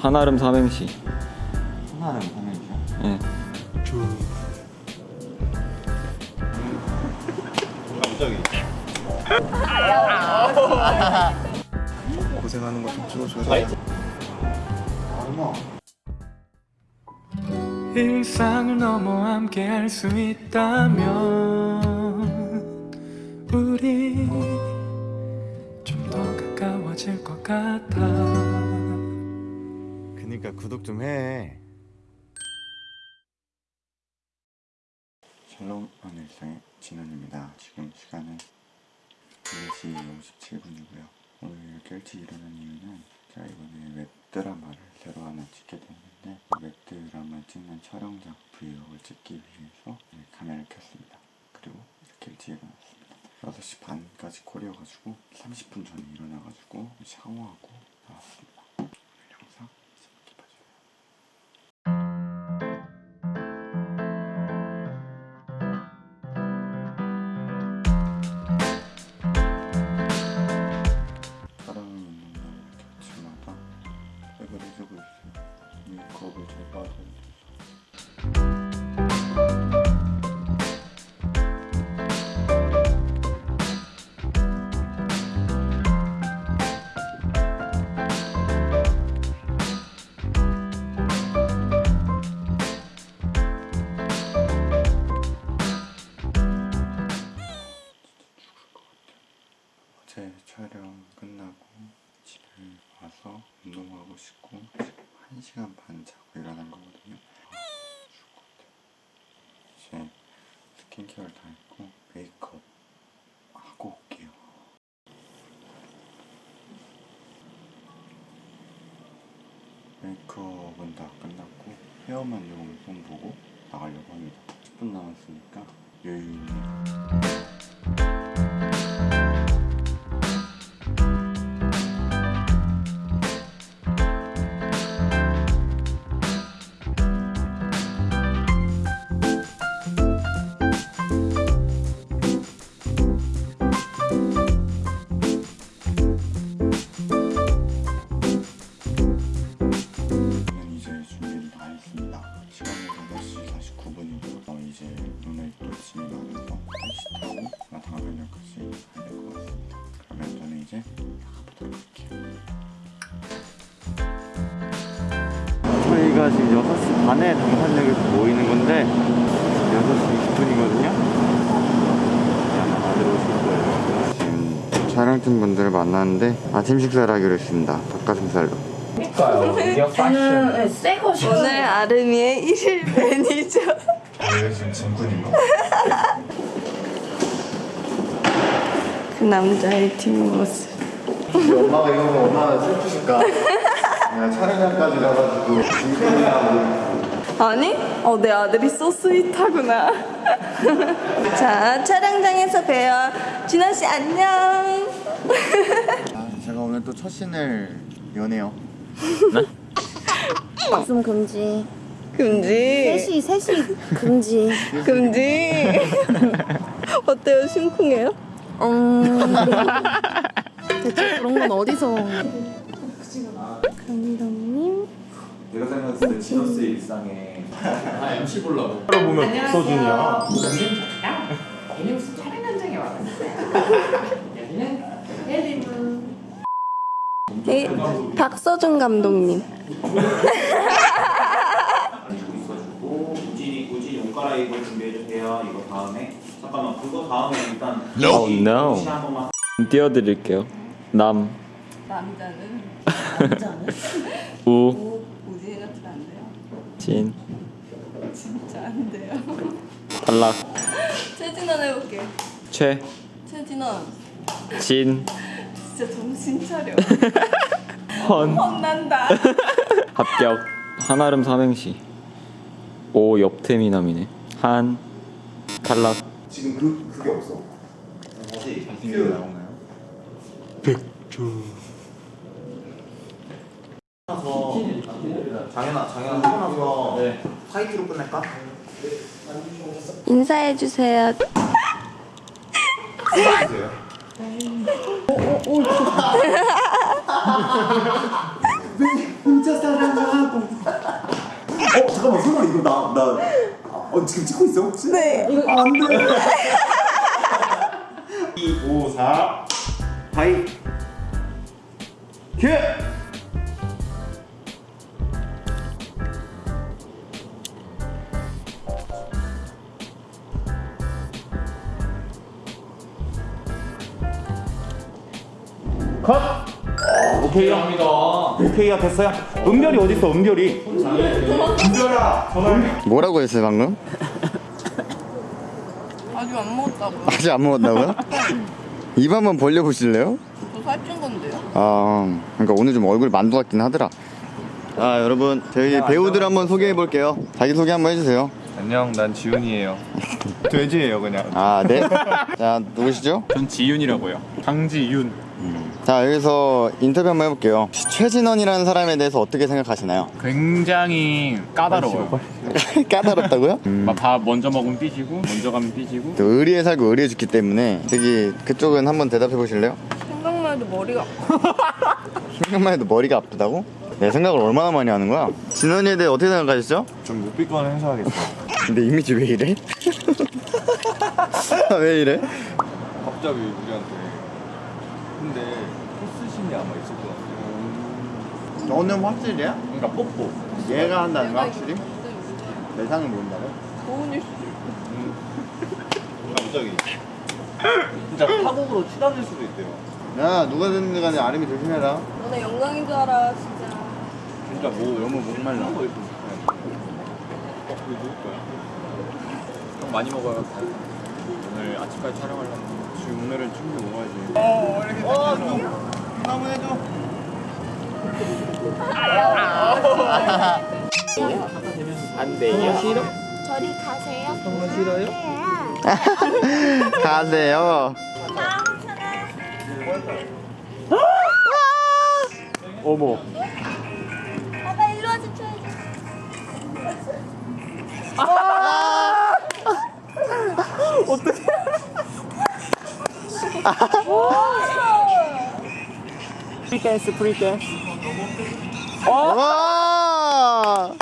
한아름 삼행시. 하나는 삼행시요? 예. 고생하는 거 좀 찍어줘야 돼. 얼마? 일상을 넘어 함께 할 수 있다면 우리 좀 더 가까워질 것 같아 그니까 구독 좀 해. 샬롬 한 일상의 진원입니다. 지금 시간은 4시 57분이고요. 오늘 이렇게 일찍 일어난 이유는 제가 이번에 웹드라마를 새로 하나 찍게 됐는데 그 웹드라마 찍는 촬영장 브이로그를 찍기 위해서 네, 카메라를 켰습니다. 그리고 이렇게 일찍 일어났습니다. 6시 반까지 콜이어가지고 30분 전에 일어나가지고 샤워하고 나왔습니다. 촬영 끝나고 집에 와서 운동하고 싶고 지금 1시간 반 자고 일어난 거거든요. 아, 죽을 것 같아요. 이제 스킨케어를 다 했고 메이크업 하고 올게요. 메이크업은 다 끝났고 헤어만 조금 좀 보고 나가려고 합니다. 10분 남았으니까 여유 있는 이제 나가보도록 할게요. 저희가 지금 6시 반에 당산역에서 모이는 건데 6시 20분이거든요. 아마 다들 오실 거예요. 지금 촬영팀 분들을 만났는데 아침 식사를 하기로 했습니다. 닭가슴살로. 저는 네, 새거. 오늘 아름이의 1일 매니저 왜 지금 짐꾼인가? 그 남자의 뒷모습 우리 엄마가 이거 보면 얼마나 슬프실까? 내가 촬영장까지 가가지고 아니? 어, 내 아들이 소 스윗하구나 자 촬영장에서 봬요 진아씨 안녕 아, 제가 오늘 또 첫 신을 여네요. 웃음 금지. 금지 셋이 셋이 금지. 금지 어때요 심쿵해요? 음. 대체 그런 건 어디서? 감독님. 내가 생각했을 때 지너스의 일상에 안녕하세요. 얘는 무슨 촬영 현장에 와봤어요. 여기는 헬리문. 이, 박서준 감독님 가지고 있어주고 우진이 우진 옷 갈아입을 준비해 주세요. 이거 다음에 잠깐만 그거 다음에 일단 Oh no. 혹시 한 번만 띄워드릴게요. 남, 남자는? 우, 우진이 같은 안 돼요. 진, 진짜 안 돼요. 탈락, 최진원 해볼게 최, 최진원. 진, 진짜 정신 차려. 헌, 혼난다. 합격. 한아름 삼행시. 오 옆태미남이네. 한, 탈락. 지금 그 그게 없어. 다시 잘생긴 나오나요? 장현아 장현아 하고 나서 화이트로 끝낼까? 인사해주세요 혼자 사랑하고. 어 잠깐만 설마 이거 나 나. 어 지금 찍고 있어 혹시? 네. 이거 안 돼. 2, 5, 4 하이 큐! 컷! 오케이요. 오케이야 됐어요. 은별이 어디 있어? 은별이. 은별아 전화. 뭐라고 했어요 방금? 아직 안 먹었다고. 아직 안 먹었다고요? 입 한번 벌려 보실래요? 저 살찐 건데요. 아, 그러니까 오늘 좀 얼굴 만두 같긴 하더라. 아, 여러분, 저희 배우들 한번 소개해 볼게요. 자기 소개 한번 해주세요. 안녕, 난 지훈이에요. 돼지예요 그냥. 아, 네. 자, 누구시죠? 전 지윤이라고요. 강지윤. 자, 여기서 인터뷰 한번 해볼게요. 최진원이라는 사람에 대해서 어떻게 생각하시나요? 굉장히 까다로워요. 까다롭다고요? 막밥 먼저 먹으면 삐지고, 먼저 가면 삐지고. 또 의리에 살고 의리에 죽기 때문에 저기 그쪽은 한번 대답해 보실래요? 생각만 해도 머리가. 생각만 해도 머리가 아프다고? 내 생각을 얼마나 많이 하는 거야? 진원이에 대해 어떻게 생각하시죠? 좀 묵비권 행사하겠어요. 근데 이미지 왜 이래? 아, 왜 이래? 갑자기 우리한테. 근데 포스신이 아마 있을 것 같아요. 너는 확실이야? 그러니까 뽀뽀. 얘가 한다는 거 확실히? 내 상을 모른다고? 고은일 수도 있고. 갑자기. 진짜 파국으로 치닫을 수도 있대요. 야 누가 듣는 간에 아름이 조심해라 너네 영광인 줄 알아 진짜. 진짜 뭐 너무 목말라. 어, 이거 누구 거야? 형 많이 먹어요. 오늘 아침까지 촬영하려면 지금 오늘은 충분히 먹어야지. 한번 해줘 저리 가세요. 정말 싫어요? 가세요 어머. 아빠 일로 와서 줘야지. 프리댄스 프리댄스. 와!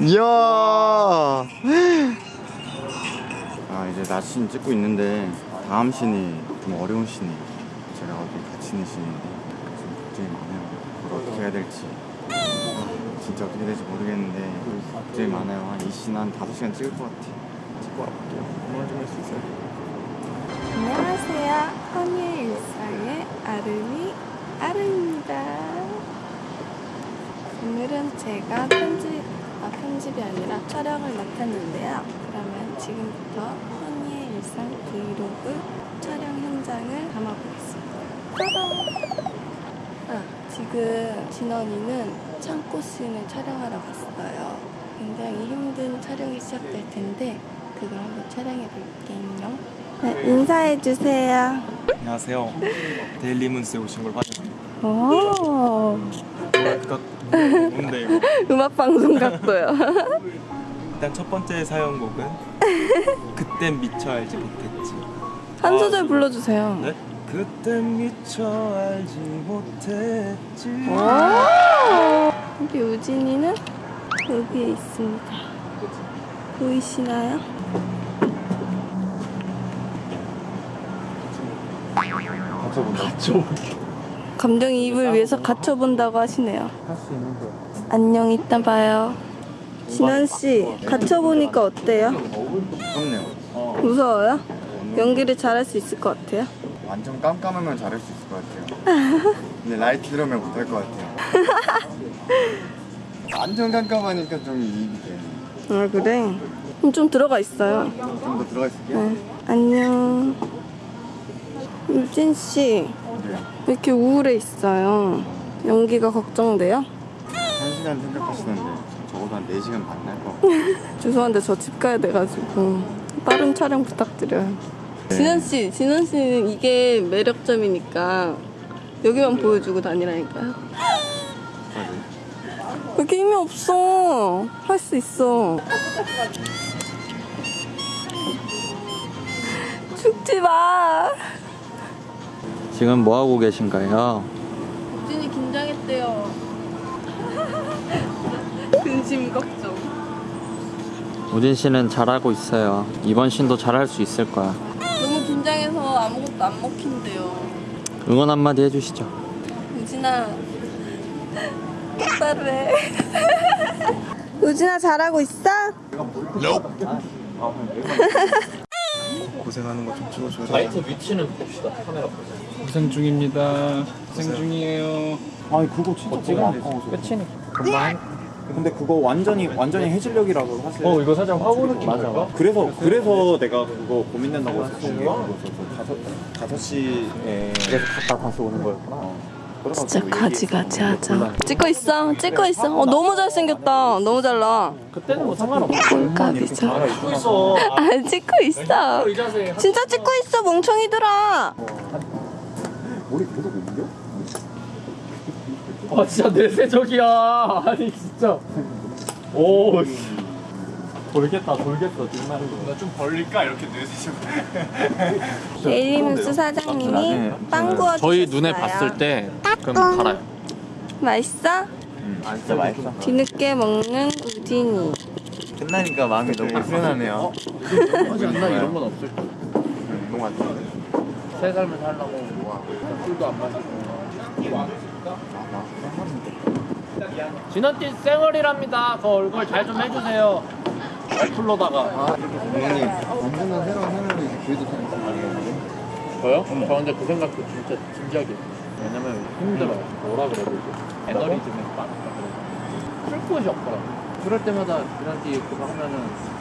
이야! 아 이제 나씬 찍고 있는데 다음 씬이 좀 어려운 씬이 제가 어디 갇히는 씬인데 좀 걱정이 많아요. 그걸 어떻게 해야 될지. 아, 진짜 어떻게 될지 모르겠는데 걱정이 많아요. 한이씬한 5시간 찍을 것 같아요 찍고 와볼게요 오늘 좀할 수 있어요? 안녕하세요. 허니의 일상의 아름이 아름입니다. 오늘은 제가 편집, 아 편집이 아니라 촬영을 맡았는데요. 그러면 지금부터 허니의 일상 브이로그 촬영 현장을 담아보겠습니다. 아, 지금 진원이는 창고 씬을 촬영하러 갔어요. 굉장히 힘든 촬영이 시작될 텐데 그걸 한번 촬영해 볼게요. 네, 인사해 주세요. 안녕하세요. 데일리 문스에 오신 걸 환영합니다. 오, 뭔데 이거? 음악 방송 같고요. 일단 첫 번째 사연곡은 그땐 미처 알지 못했지. 한 소절 불러주세요. 네? 그땐 미처 알지 못했지. 우리 우진이는 여기에 있습니다. 보이시나요? 감정이입을 위해서 갇혀본다고 하시네요. 안녕, 이따 봐요. 진원 씨, 갇혀보니까 어때요? 무섭네요 무서워요? 연기를 잘할 수 있을 것 같아요? 완전 깜깜하면 잘할 수 있을 것 같아요. 근데 라이트 들어오면 못할 것 같아요. 완전 깜깜하니까 좀 이입이 되네. 아, 그래? 좀 들어가 있어요. 좀 더 들어가 있을게요. 네. 안녕. 유진 씨, 네. 왜 이렇게 우울해 있어요? 연기가 걱정돼요? 한 시간 생각하시는데 적어도 한 4시간 반날것 같아요. 죄송한데 저 집 가야 돼가지고 빠른 촬영 부탁드려요. 진원 씨, 진원 씨는 이게 매력점이니까 여기만 보여주고 다니라니까요. 맞아요. 왜 이렇게 힘이 없어? 할 수 있어. 죽지 마. 지금 뭐 하고 계신가요? 우진이 긴장했대요. 근심 걱정. 우진 씨는 잘하고 있어요. 이번 신도 잘할 수 있을 거야. 너무 긴장해서 아무것도 안 먹힌대요. 응원 한마디 해주시죠. 우진아 똑바로 해. 우진아 잘하고 있어? 고생하는 거 좀 찍어줘요. 라이트 위치는 봅시다. 카메라 보세요. 고생 중입니다 고생 중이에요 아니 그거 진짜 너무 아까워서. 끝이니까. 금방. 근데 그거 완전히 완전히 해질녘이라고 사실. 어 이거 살짝 화보 느낌 맞아. 그래서 그래서 내가 그거 고민된다고 했었던 게 그거였어. 다섯 다섯 시에 그래서 갔다 다시 오는 거였구나. 진짜 가지가지 하자. 찍고 있어, 찍고 있어. 어 너무 잘생겼다. 너무 잘 나와. 그때는 뭐 상관없어. 꼴값이죠. 찍고 있어. 아 찍고 있어. 이 자세. 진짜 찍고 있어, 멍청이들아. 우리 계속 옮겨? 아 진짜 내세적이야. 아니 진짜. 오. 씨. 돌겠다 돌겠어 정말. 나좀 벌릴까 이렇게 뇌세죠. 데일리뉴스 사장님이 빵 구워주셨어요. 저희 눈에 봤을 때 그럼 달아요. 맛있어? 진짜 맛있어. 뒤늦게 먹는 우진이. 끝나니까 마음이 너무 후련하네요. 하지 않나 이런 건 없을 거야. 운동 같은데. 새 삶을 살라고 뭐 하고 있어. 술도 안 마시고. 진원띠 쌩얼이랍니다. 그 얼굴 잘 좀 해주세요. 어플로다가. 부모님 완전한 새로운 삶을 이제 기회도 타는 저요? 저 근데 그 생각도 진짜 진지하게. 왜냐면 힘들어요. 뭐라 그래야 되지? 에너리즘에 빠졌다. 쓸 곳이 없더라고. 그럴 때마다 진원띠 그거 하면은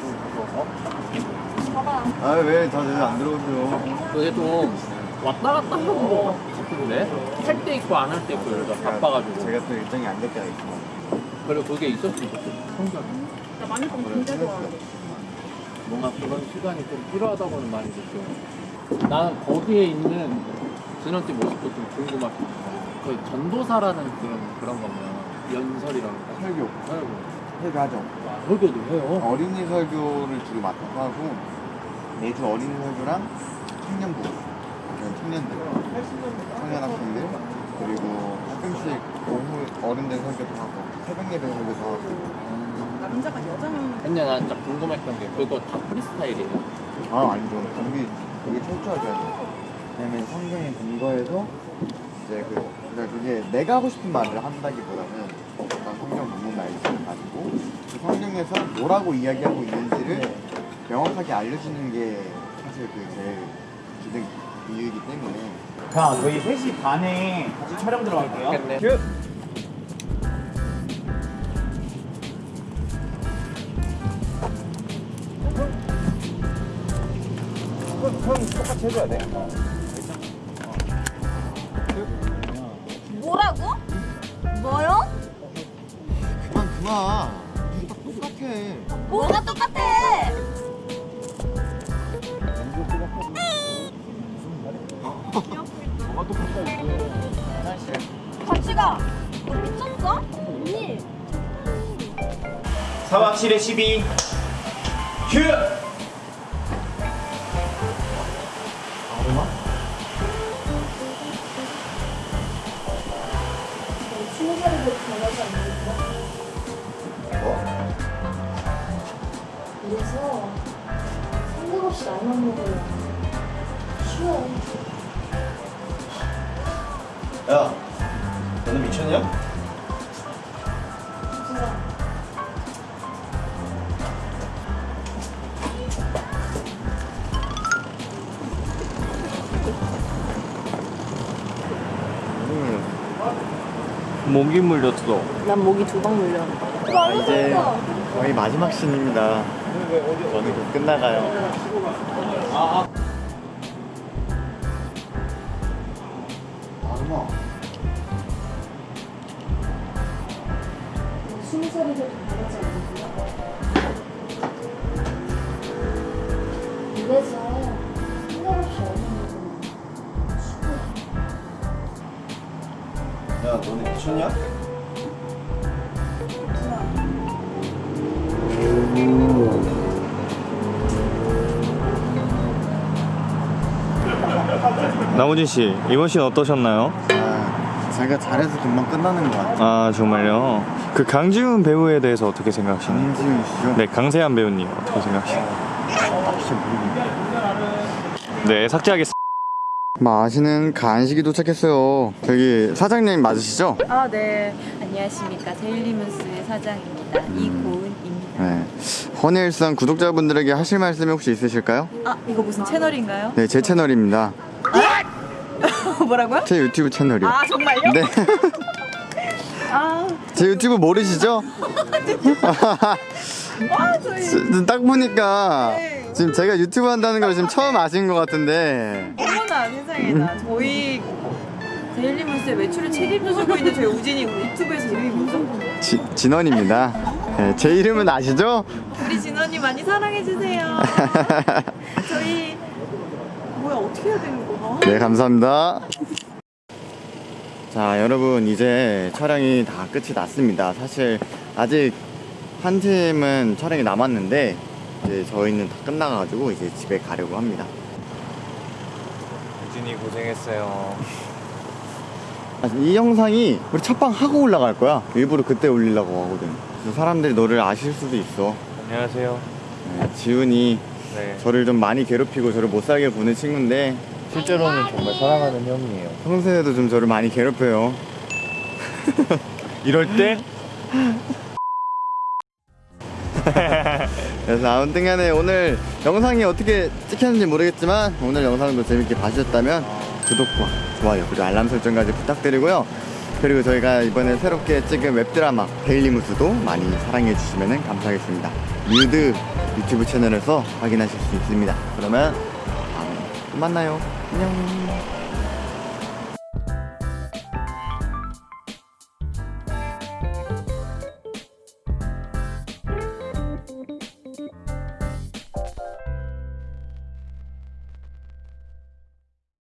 좀 그거 어? 아왜 다들 안 들어오세요? 그게 좀 왔다 갔다 하는 거 같은데? 할 때 있고 안 할 때 있고 이러다 바빠가지고. 제가 또 일정이 안 될 때가 있고. 그리고 그게 있었으면 좋겠어. 성격. 나 많이 진짜 좋아해. 뭔가 그런 시간이 좀 필요하다고는 많이 느껴요. 나는 거기에 있는 진원띠 모습도 좀 궁금하고. 그 전도사라는 그런 그런 거면 연설이라는 거. 설교. 설교. 설교하죠. 와, 설교도 해요. 어린이 설교를 주로 맡아서 하고 매주 어린이 설교랑 청년부 청년들 청년 학생들 그리고 가끔씩 오후 어른들 설교도 하고 새벽 예배 설교도 하고 근데 난 진짜 궁금했던 게 그거 다 프리스타일이에요. 아 아니죠 그게 그게 철저하게 하죠 왜냐면 성경에 근거해서 이제 그 그러니까 그게 내가 하고 싶은 말을 한다기보다는 어떤 성경 본문 말씀을 가지고 그 성경에서 뭐라고 이야기하고 있는지를 명확하게 알려주는 게 사실 그 제일 주된 이유이기 때문에 자 저희 3시 반에 같이 촬영 들어갈게요. 좋겠네. 큐. 해줘야 돼. 뭐라고? 뭐요? 그만 그만 딱 똑같아 뭐가 똑같아? 같이 가. 너 미쳤어? 언니. 4박 7에 12. 큐. 야, 너는 미쳤냐? 진짜. 목이 물렸어. 난 목이 두 방 물려. 아, 이제 거의 마지막 씬입니다 저는 곧 끝나가요 돼도 변하지 않는구나. 이래서 생각 없이 얻는 거구나. 야, 너네 미쳤냐? 나무진 씨 이번 신 어떠셨나요? 아, 자기가 잘해서 금방 끝나는 것 같아 아 정말요? 그 강지훈 배우에 대해서 어떻게 생각하시나요? 강지훈 씨죠? 네 강세한 배우님 어떻게 생각하시나요? 네 삭제하겠습니다. 뭐 아시는 간식이 도착했어요 저기 사장님 맞으시죠? 아, 네. 안녕하십니까. 데일리문스의 사장입니다. 이고은입니다. 네 허니일상 구독자분들에게 하실 말씀이 혹시 있으실까요? 아, 이거 무슨 채널인가요? 네제 채널입니다 뭐라고요? 제 유튜브 채널이요 아, 정말요? 네. 아, 제 유튜브 모르시죠? 아, 저희. 딱 보니까 네. 지금 제가 유튜브 한다는 걸 지금 처음 아신 것 같은데 어머나, 세상에나. 저희 데일리문스의 매출을 책임져주고 있는 저희 우진이 유튜브에서 이름이 뭐죠? 지, 진원입니다 네, 제 이름은 아시죠? 우리 진원이 많이 사랑해주세요. 저희, 뭐야, 어떻게 해야 되는 거야? 네 감사합니다 자 여러분 이제 촬영이 다 끝이 났습니다 사실 아직 한 팀은 촬영이 남았는데 이제 저희는 다 끝나가지고 이제 집에 가려고 합니다 우진이 고생했어요. 아, 이 영상이 우리 첫방 하고 올라갈 거야 일부러 그때 올리려고 하거든 그래서 사람들이 너를 아실 수도 있어 안녕하세요. 네, 지훈이 네. 저를 좀 많이 괴롭히고 저를 못 살게 보는 친구인데 실제로는 정말 사랑하는 형이에요. 평소에도 좀 저를 많이 괴롭혀요. 이럴 때? 그래서 아무튼 간에 오늘 영상이 어떻게 찍혔는지 모르겠지만 오늘 영상도 재밌게 봐주셨다면 구독과 좋아요 그리고 알람 설정까지 부탁드리고요. 그리고 저희가 이번에 새롭게 찍은 웹드라마 데일리 무스도 많이 사랑해 주시면 감사하겠습니다. 뮤드 유튜브 채널에서 확인하실 수 있습니다. 그러면 만나요. 안녕